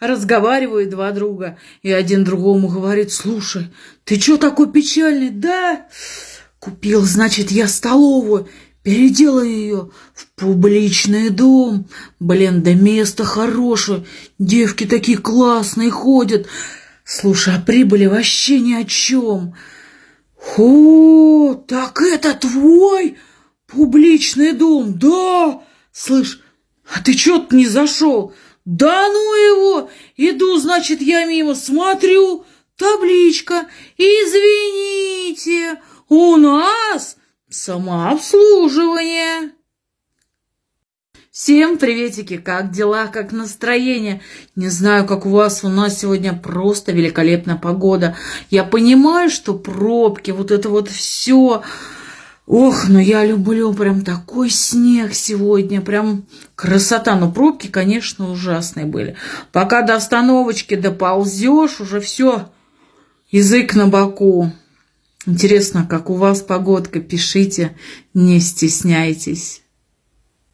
разговаривают два друга. И один другому говорит, слушай, ты чё такой печальный? Да, купил, значит, я столовую, переделаю ее в публичный дом. Блин, да место хорошее, девки такие классные ходят. Слушай, а прибыли вообще ни о чем. О, так это твой публичный дом, да? Слышь, а ты чё-то не зашел? Да ну его! Иду, значит, я мимо смотрю, табличка. Извините, у нас самообслуживание. Всем приветики, как дела, как настроение? Не знаю, как у вас, у нас сегодня просто великолепная погода. Я понимаю, что пробки, вот это вот все. Ох, но я люблю прям такой снег сегодня, прям красота. Но пробки, конечно, ужасные были. Пока до остановочки доползешь, уже все, язык на боку. Интересно, как у вас погодка, пишите, не стесняйтесь.